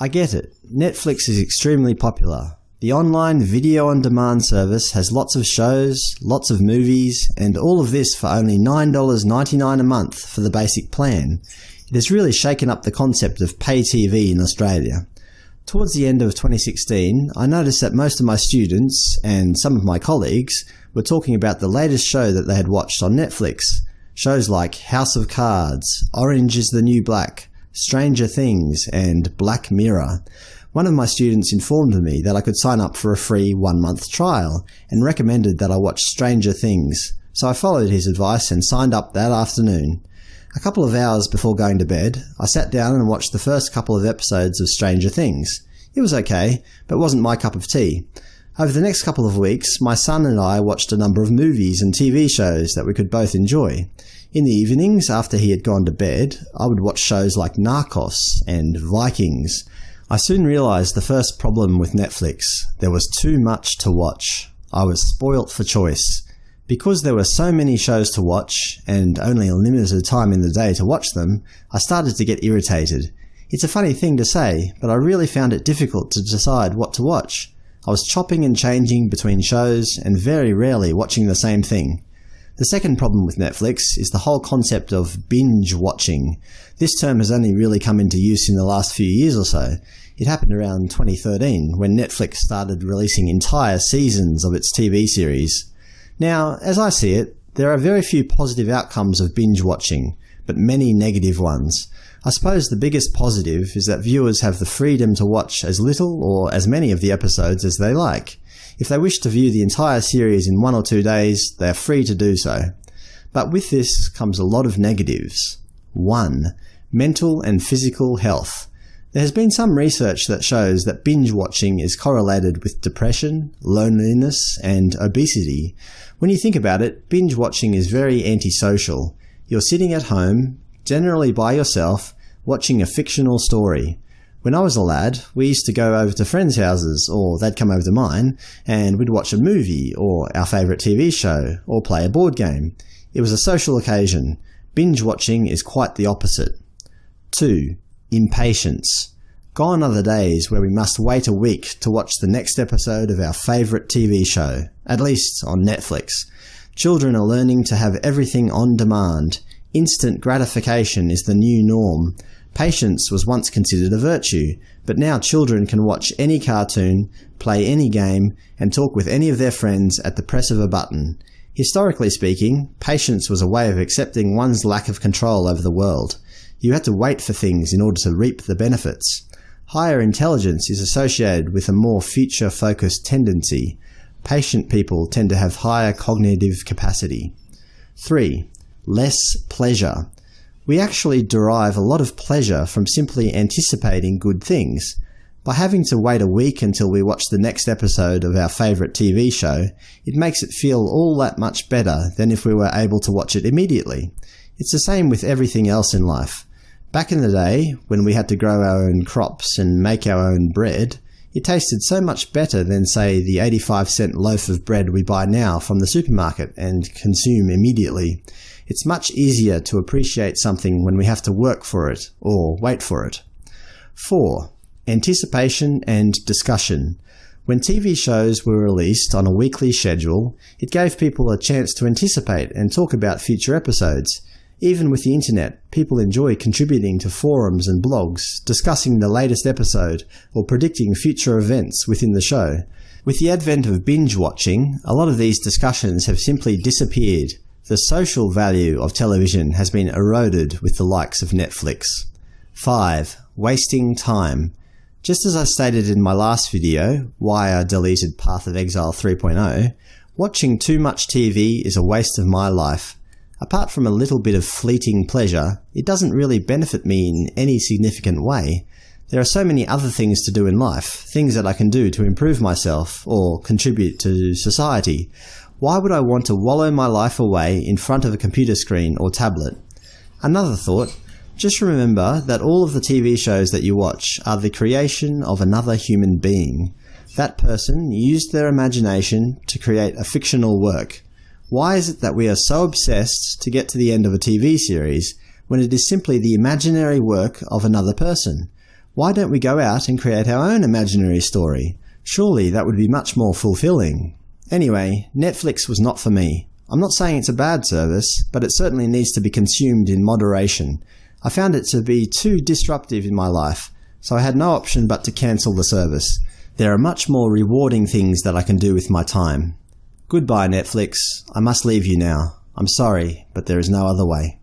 I get it. Netflix is extremely popular. The online video-on-demand service has lots of shows, lots of movies, and all of this for only $9.99 a month for the basic plan. It has really shaken up the concept of pay TV in Australia. Towards the end of 2016, I noticed that most of my students, and some of my colleagues, were talking about the latest show that they had watched on Netflix. Shows like House of Cards, Orange is the New Black, Stranger Things, and Black Mirror. One of my students informed me that I could sign up for a free one-month trial, and recommended that I watch Stranger Things, so I followed his advice and signed up that afternoon. A couple of hours before going to bed, I sat down and watched the first couple of episodes of Stranger Things. It was okay, but wasn't my cup of tea. Over the next couple of weeks, my son and I watched a number of movies and TV shows that we could both enjoy. In the evenings, after he had gone to bed, I would watch shows like Narcos and Vikings. I soon realised the first problem with Netflix. There was too much to watch. I was spoilt for choice. Because there were so many shows to watch, and only a limited time in the day to watch them, I started to get irritated. It's a funny thing to say, but I really found it difficult to decide what to watch. I was chopping and changing between shows and very rarely watching the same thing. The second problem with Netflix is the whole concept of binge watching. This term has only really come into use in the last few years or so. It happened around 2013 when Netflix started releasing entire seasons of its TV series. Now, as I see it, there are very few positive outcomes of binge watching, but many negative ones. I suppose the biggest positive is that viewers have the freedom to watch as little or as many of the episodes as they like. If they wish to view the entire series in one or two days, they are free to do so. But with this comes a lot of negatives. 1. Mental and physical health. There has been some research that shows that binge watching is correlated with depression, loneliness, and obesity. When you think about it, binge watching is very antisocial. You're sitting at home, generally by yourself, watching a fictional story. When I was a lad, we used to go over to friends' houses, or they'd come over to mine, and we'd watch a movie, or our favourite TV show, or play a board game. It was a social occasion. Binge watching is quite the opposite. 2. Impatience. Gone are the days where we must wait a week to watch the next episode of our favourite TV show, at least on Netflix. Children are learning to have everything on demand. Instant gratification is the new norm. Patience was once considered a virtue, but now children can watch any cartoon, play any game, and talk with any of their friends at the press of a button. Historically speaking, patience was a way of accepting one's lack of control over the world. You had to wait for things in order to reap the benefits. Higher intelligence is associated with a more future-focused tendency. Patient people tend to have higher cognitive capacity. 3. Less pleasure. We actually derive a lot of pleasure from simply anticipating good things. By having to wait a week until we watch the next episode of our favourite TV show, it makes it feel all that much better than if we were able to watch it immediately. It's the same with everything else in life. Back in the day, when we had to grow our own crops and make our own bread, it tasted so much better than, say, the 85 cent loaf of bread we buy now from the supermarket and consume immediately. It's much easier to appreciate something when we have to work for it, or wait for it. 4. Anticipation and discussion. When TV shows were released on a weekly schedule, it gave people a chance to anticipate and talk about future episodes. Even with the internet, people enjoy contributing to forums and blogs, discussing the latest episode, or predicting future events within the show. With the advent of binge-watching, a lot of these discussions have simply disappeared, the social value of television has been eroded with the likes of Netflix. 5. Wasting time. Just as I stated in my last video, why I deleted Path of Exile 3.0, watching too much TV is a waste of my life. Apart from a little bit of fleeting pleasure, it doesn't really benefit me in any significant way. There are so many other things to do in life, things that I can do to improve myself or contribute to society. Why would I want to wallow my life away in front of a computer screen or tablet? Another thought, just remember that all of the TV shows that you watch are the creation of another human being. That person used their imagination to create a fictional work. Why is it that we are so obsessed to get to the end of a TV series when it is simply the imaginary work of another person? Why don't we go out and create our own imaginary story? Surely that would be much more fulfilling. Anyway, Netflix was not for me. I'm not saying it's a bad service, but it certainly needs to be consumed in moderation. I found it to be too disruptive in my life, so I had no option but to cancel the service. There are much more rewarding things that I can do with my time. Goodbye, Netflix. I must leave you now. I'm sorry, but there is no other way.